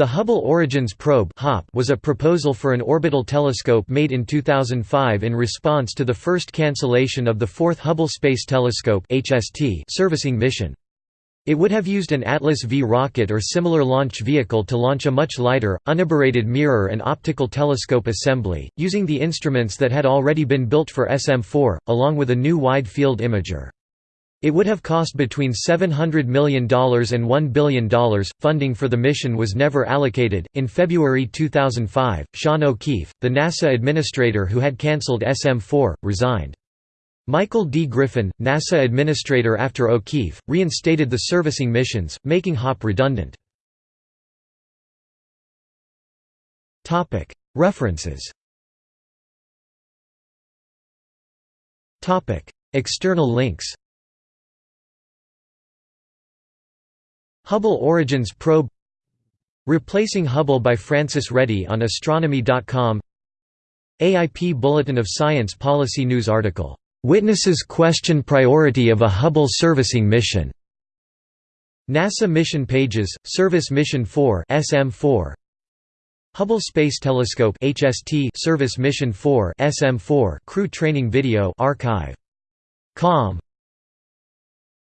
The Hubble Origins Probe was a proposal for an orbital telescope made in 2005 in response to the first cancellation of the Fourth Hubble Space Telescope servicing mission. It would have used an Atlas V rocket or similar launch vehicle to launch a much lighter, unaberrated mirror and optical telescope assembly, using the instruments that had already been built for SM4, along with a new wide-field imager. It would have cost between $700 million and $1 billion. Funding for the mission was never allocated. In February 2005, Sean O'Keefe, the NASA administrator who had cancelled SM 4, resigned. Michael D. Griffin, NASA administrator after O'Keefe, reinstated the servicing missions, making HOP redundant. References External links Hubble Origins Probe Replacing Hubble by Francis Reddy on Astronomy.com AIP Bulletin of Science Policy News article, "'Witnesses Question Priority of a Hubble Servicing Mission' NASA Mission Pages, Service Mission 4 SM4 Hubble Space Telescope HST Service Mission 4 SM4 Crew Training Video archive. Com